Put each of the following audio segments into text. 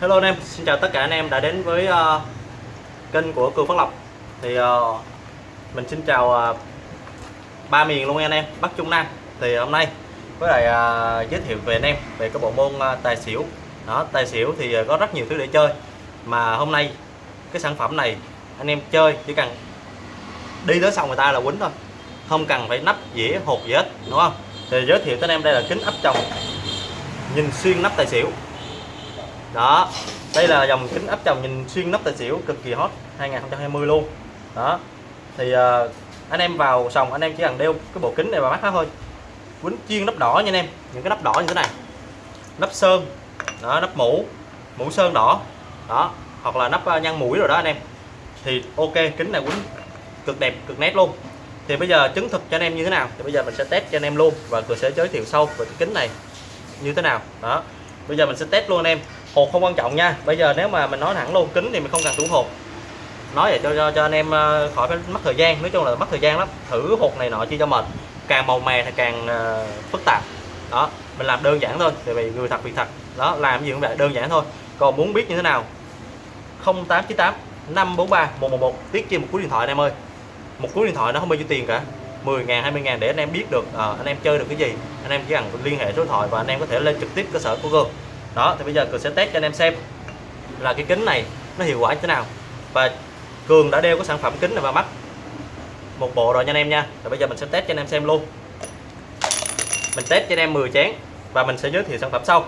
Hello anh em, xin chào tất cả anh em đã đến với uh, kênh của Cường Phát Lộc. Thì uh, mình xin chào uh, ba miền luôn anh em, Bắc Trung Nam. Thì hôm nay với lại uh, giới thiệu về anh em về cái bộ môn uh, tài xỉu. Đó Tài xỉu thì uh, có rất nhiều thứ để chơi. Mà hôm nay cái sản phẩm này anh em chơi chỉ cần đi tới xong người ta là quýnh thôi. Không cần phải nắp dĩa hột gì hết đúng không? Thì giới thiệu tới anh em đây là kính áp tròng. Nhìn xuyên nắp tài xỉu đó đây là dòng kính áp tròng nhìn xuyên nắp tài xỉu cực kỳ hot 2020 luôn. Đó thì uh, anh em vào sòng anh em chỉ cần đeo cái bộ kính này vào mắt thôi. Quýnh chuyên nắp đỏ nha anh em những cái nắp đỏ như thế này. Nắp sơn đó nắp mũ mũ sơn đỏ. Đó hoặc là nắp ờ, nhăn mũi rồi đó anh em. Thì ok kính này quýnh cực đẹp cực nét luôn. Thì bây giờ chứng thực cho anh em như thế nào? Thì bây giờ mình sẽ test cho anh em luôn và tôi sẽ giới thiệu sâu về cái kính này như thế nào. Đó bây giờ mình sẽ test luôn anh em hột không quan trọng nha. Bây giờ nếu mà mình nói thẳng luôn kính thì mình không cần thủ hột. Nói vậy cho, cho cho anh em ờ, khỏi phải mất thời gian. Nói chung là mất thời gian lắm. Thử hột này nọ chi cho mệt. Càng màu mè thì càng uh, phức tạp. Đó mình làm đơn giản thôi tại vì người thật việc thật. Đó làm gì cũng vậy đơn giản thôi. Còn muốn biết như thế nào? 0898 543 111 tiết chi một cú điện thoại anh em ơi. Một cú điện thoại nó không bao nhiêu tiền cả. 10 ngàn 20 ngàn để anh em biết được à, anh em chơi được cái gì. Anh em chỉ cần liên hệ số điện thoại và anh em có thể lên trực tiếp cơ sở của Google đó, thì bây giờ Cường sẽ test cho anh em xem là cái kính này nó hiệu quả như thế nào. Và Cường đã đeo cái sản phẩm kính này vào mắt một bộ rồi nha anh em nha. Rồi bây giờ mình sẽ test cho anh em xem luôn. Mình test cho anh em 10 chén và mình sẽ giới thiệu sản phẩm sau.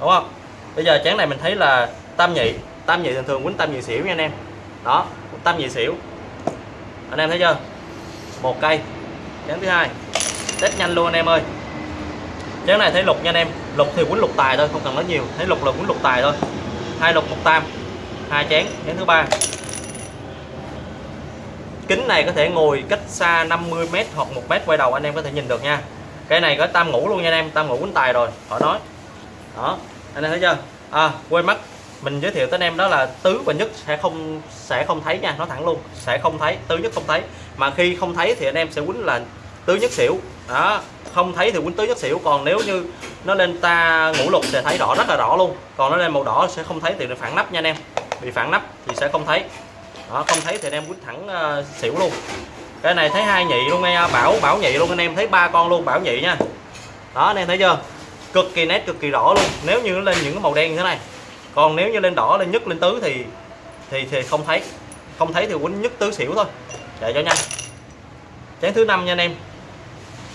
Đúng không? Bây giờ chén này mình thấy là tam nhị tam nhị thường thường quýnh tam nhị xỉu nha anh em. Đó, tam nhị xỉu. Anh em thấy chưa? Một cây. Chén thứ hai. Test nhanh luôn anh em ơi. Chén này thấy lục nha anh em lục thì quýnh lục tài thôi, không cần nói nhiều. Thấy lục là quýnh lục tài thôi. Hai lục, một tam. Hai chén chén thứ ba. Kính này có thể ngồi cách xa 50m hoặc một mét quay đầu, anh em có thể nhìn được nha. Cái này có tam ngủ luôn nha anh em, tam ngủ quýnh tài rồi. Khỏi nói. Đó, anh em thấy chưa? À quên mất. Mình giới thiệu tới anh em đó là tứ và nhất sẽ không sẽ không thấy nha nó thẳng luôn. Sẽ không thấy, tứ nhất không thấy. Mà khi không thấy thì anh em sẽ quýnh là tứ nhất xỉu. Đó không thấy thì quýnh tứ rất xỉu. Còn nếu như nó lên ta ngũ lục sẽ thấy rõ rất là rõ luôn. Còn nó lên màu đỏ sẽ không thấy thì phản nắp nha anh em. Bị phản nắp thì sẽ không thấy. Đó không thấy thì anh em quýnh thẳng uh, xỉu luôn. Cái này thấy hai nhị luôn nghe bảo bảo nhị luôn anh em thấy ba con luôn bảo nhị nha. Đó anh em thấy chưa? Cực kỳ nét cực kỳ rõ luôn. Nếu như nó lên những cái màu đen như thế này. Còn nếu như lên đỏ lên nhất lên tứ thì thì thì không thấy. Không thấy thì quýnh nhất tứ xỉu thôi. Để cho nhanh. Chén thứ năm nha anh em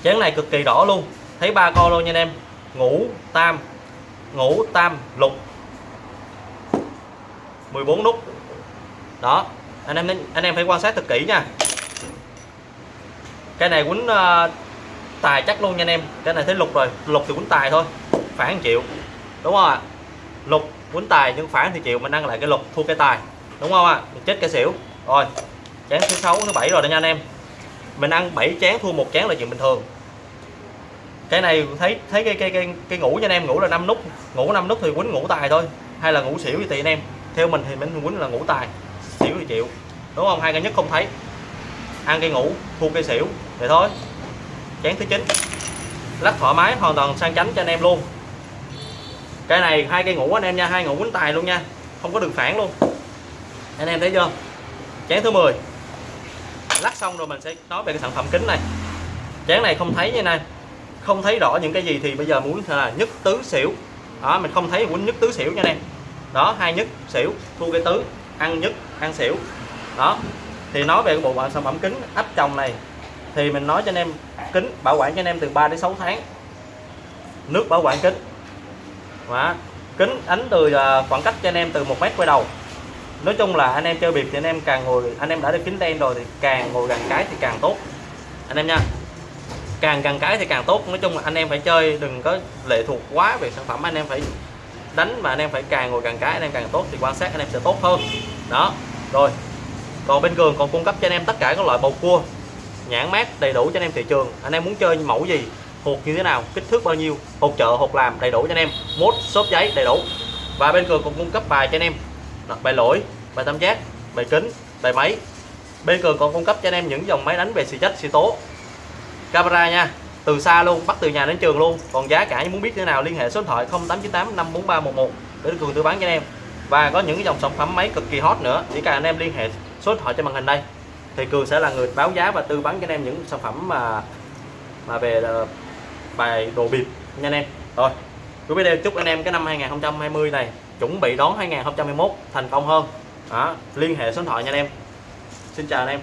chén này cực kỳ đỏ luôn. Thấy ba con luôn nha anh em. Ngũ tam ngũ tam lục. 14 nút. Đó anh em anh em phải quan sát thật kỹ nha. Cái này quýnh uh, tài chắc luôn nha anh em. Cái này thấy lục rồi. Lục thì quýnh tài thôi phản chịu. Đúng không ạ? Lục quýnh tài nhưng phản thì chịu mình ăn lại cái lục thua cái tài. Đúng không ạ? À? chết cái xỉu. Rồi chén thứ sáu thứ bảy rồi đó nha anh em mình ăn 7 chén thua một chén là chuyện bình thường. Cái này thấy thấy cái cái cái, cái ngủ cho anh em ngủ là 5 nút ngủ 5 nút thì quýnh ngủ tài thôi hay là ngủ xỉu thì tùy anh em. Theo mình thì mình quýnh là ngủ tài xỉu thì chịu đúng không? Hai cái nhất không thấy. Ăn cây ngủ thua cây xỉu vậy thôi. Chén thứ chín. Lắc thoải mái hoàn toàn sang chánh cho anh em luôn. Cái này hai cây ngủ anh em nha hai ngủ quýnh tài luôn nha không có đường phản luôn. Anh em thấy chưa? Chén thứ 10 lắc xong rồi mình sẽ nói về cái sản phẩm kính này. Chén này không thấy như này không thấy rõ những cái gì thì bây giờ muốn là nhất tứ xỉu. Đó, mình không thấy muốn nhất tứ xỉu nha em. Đó, hai nhất xỉu thua cái tứ, ăn nhất, ăn xỉu. Đó, thì nói về cái bộ sản phẩm kính áp tròng này, thì mình nói cho anh em, kính bảo quản cho anh em từ 3 đến 6 tháng. Nước bảo quản kính. Đó. kính ánh từ à, khoảng cách cho anh em từ một mét quay đầu nói chung là anh em chơi biệt thì anh em càng ngồi, anh em đã được kính đen rồi thì càng ngồi gần cái thì càng tốt. Anh em nha. Càng gần cái thì càng tốt. Nói chung là anh em phải chơi, đừng có lệ thuộc quá về sản phẩm. Anh em phải đánh mà anh em phải càng ngồi gần cái, anh em càng tốt thì quan sát anh em sẽ tốt hơn. Đó, rồi. Còn bên cường còn cung cấp cho anh em tất cả các loại bầu cua, nhãn mát đầy đủ cho anh em thị trường. Anh em muốn chơi mẫu gì, hột như thế nào, kích thước bao nhiêu, hột chợ, hột làm đầy đủ cho anh em. Mốt, xốp giấy đầy đủ. Và bên cường còn cung cấp bài cho anh em đặt bài lỗi bài tam giác bài kính bài máy. Bên cường còn cung cấp cho anh em những dòng máy đánh về xì chất, xì tố. Camera nha từ xa luôn bắt từ nhà đến trường luôn. Còn giá cả muốn biết thế nào liên hệ số điện thoại 0898 54311 để cường tư vấn cho anh em. Và có những cái dòng sản phẩm máy cực kỳ hot nữa chỉ cần anh em liên hệ số điện thoại trên màn hình đây thì cường sẽ là người báo giá và tư vấn cho anh em những sản phẩm mà mà về ờ, bài đồ bịp nha anh em. Rồi cuối video chúc anh em cái năm 2020 này chuẩn bị đón 2021 thành công hơn. Đó, liên hệ số điện thoại nha anh em. Xin chào anh em.